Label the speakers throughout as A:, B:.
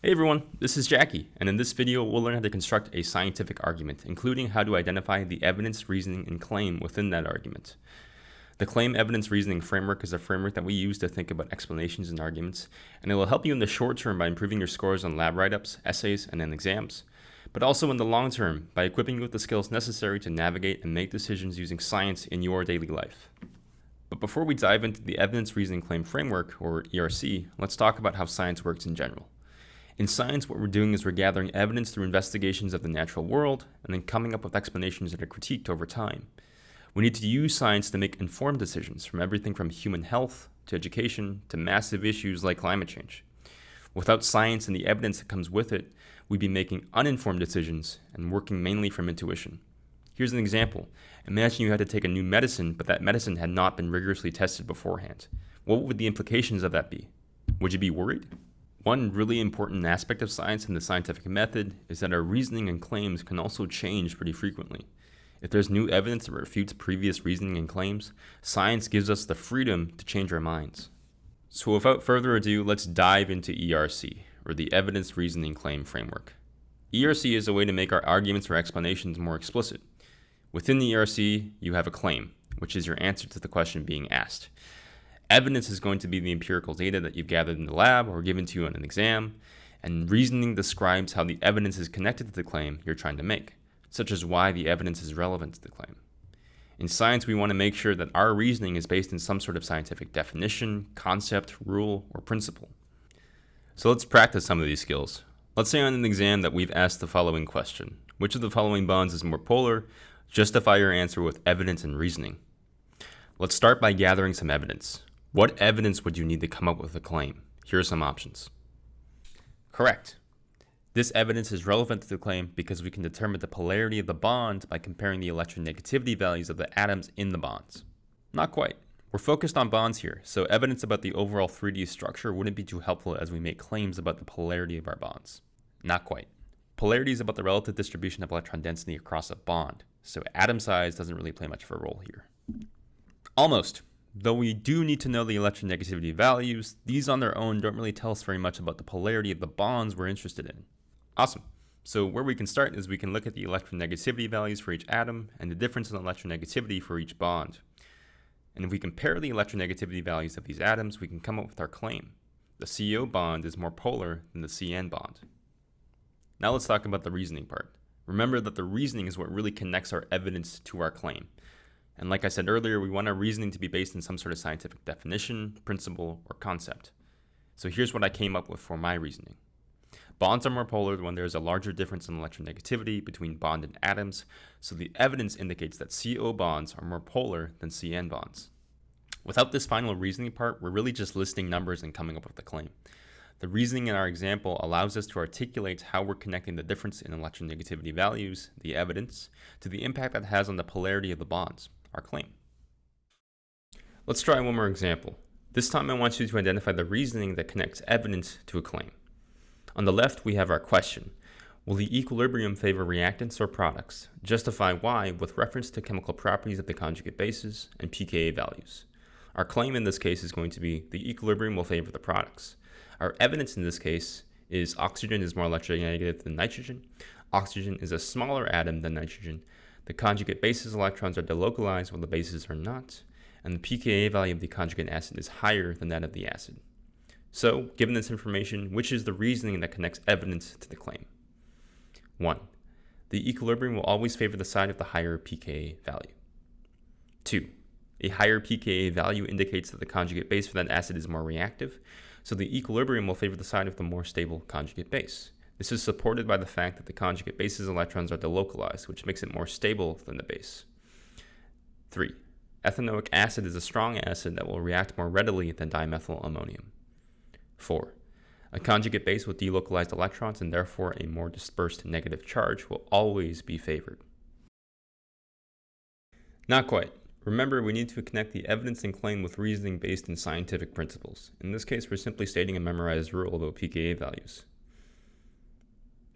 A: Hey everyone, this is Jackie, and in this video we'll learn how to construct a scientific argument, including how to identify the evidence, reasoning, and claim within that argument. The claim evidence reasoning framework is a framework that we use to think about explanations and arguments, and it will help you in the short term by improving your scores on lab write-ups, essays, and then exams, but also in the long term by equipping you with the skills necessary to navigate and make decisions using science in your daily life. But before we dive into the evidence reasoning claim framework, or ERC, let's talk about how science works in general. In science, what we're doing is we're gathering evidence through investigations of the natural world and then coming up with explanations that are critiqued over time. We need to use science to make informed decisions from everything from human health to education to massive issues like climate change. Without science and the evidence that comes with it, we'd be making uninformed decisions and working mainly from intuition. Here's an example. Imagine you had to take a new medicine, but that medicine had not been rigorously tested beforehand. What would the implications of that be? Would you be worried? One really important aspect of science and the scientific method is that our reasoning and claims can also change pretty frequently. If there's new evidence that refutes previous reasoning and claims, science gives us the freedom to change our minds. So without further ado, let's dive into ERC, or the Evidence Reasoning Claim Framework. ERC is a way to make our arguments or explanations more explicit. Within the ERC, you have a claim, which is your answer to the question being asked. Evidence is going to be the empirical data that you've gathered in the lab or given to you on an exam, and reasoning describes how the evidence is connected to the claim you're trying to make, such as why the evidence is relevant to the claim. In science, we want to make sure that our reasoning is based in some sort of scientific definition, concept, rule, or principle. So let's practice some of these skills. Let's say on an exam that we've asked the following question. Which of the following bonds is more polar? Justify your answer with evidence and reasoning. Let's start by gathering some evidence. What evidence would you need to come up with a claim? Here are some options. Correct. This evidence is relevant to the claim because we can determine the polarity of the bond by comparing the electronegativity values of the atoms in the bonds. Not quite. We're focused on bonds here, so evidence about the overall 3D structure wouldn't be too helpful as we make claims about the polarity of our bonds. Not quite. Polarity is about the relative distribution of electron density across a bond, so atom size doesn't really play much of a role here. Almost. Though we do need to know the electronegativity values, these on their own don't really tell us very much about the polarity of the bonds we're interested in. Awesome. So where we can start is we can look at the electronegativity values for each atom and the difference in electronegativity for each bond. And if we compare the electronegativity values of these atoms, we can come up with our claim. The CO bond is more polar than the CN bond. Now let's talk about the reasoning part. Remember that the reasoning is what really connects our evidence to our claim. And like I said earlier, we want our reasoning to be based in some sort of scientific definition, principle, or concept. So here's what I came up with for my reasoning. Bonds are more polar when there is a larger difference in electronegativity between bond and atoms, so the evidence indicates that CO bonds are more polar than CN bonds. Without this final reasoning part, we're really just listing numbers and coming up with a claim. The reasoning in our example allows us to articulate how we're connecting the difference in electronegativity values, the evidence, to the impact that has on the polarity of the bonds our claim. Let's try one more example. This time I want you to identify the reasoning that connects evidence to a claim. On the left, we have our question. Will the equilibrium favor reactants or products? Justify why with reference to chemical properties of the conjugate bases and pKa values. Our claim in this case is going to be the equilibrium will favor the products. Our evidence in this case is oxygen is more electronegative than nitrogen. Oxygen is a smaller atom than nitrogen, the conjugate base's electrons are delocalized while the bases are not, and the pKa value of the conjugate acid is higher than that of the acid. So, given this information, which is the reasoning that connects evidence to the claim? 1. The equilibrium will always favor the side of the higher pKa value. 2. A higher pKa value indicates that the conjugate base for that acid is more reactive, so the equilibrium will favor the side of the more stable conjugate base. This is supported by the fact that the conjugate base's electrons are delocalized, which makes it more stable than the base. 3. Ethanoic acid is a strong acid that will react more readily than dimethyl ammonium. 4. A conjugate base with delocalized electrons and therefore a more dispersed negative charge will always be favored. Not quite. Remember, we need to connect the evidence and claim with reasoning based in scientific principles. In this case, we're simply stating a memorized rule about pKa values.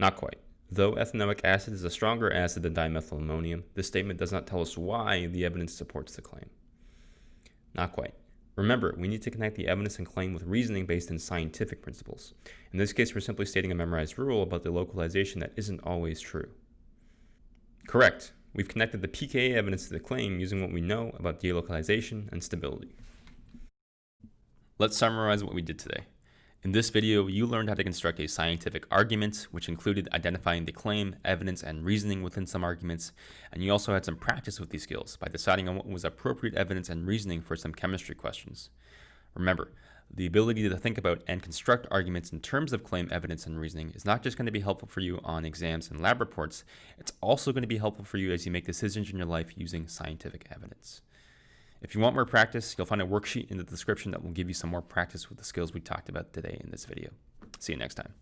A: Not quite. Though ethanoic acid is a stronger acid than dimethyl ammonium, this statement does not tell us why the evidence supports the claim. Not quite. Remember, we need to connect the evidence and claim with reasoning based in scientific principles. In this case, we're simply stating a memorized rule about delocalization that isn't always true. Correct. We've connected the pKa evidence to the claim using what we know about delocalization and stability. Let's summarize what we did today. In this video, you learned how to construct a scientific argument, which included identifying the claim, evidence, and reasoning within some arguments, and you also had some practice with these skills by deciding on what was appropriate evidence and reasoning for some chemistry questions. Remember, the ability to think about and construct arguments in terms of claim evidence and reasoning is not just going to be helpful for you on exams and lab reports, it's also going to be helpful for you as you make decisions in your life using scientific evidence. If you want more practice, you'll find a worksheet in the description that will give you some more practice with the skills we talked about today in this video. See you next time.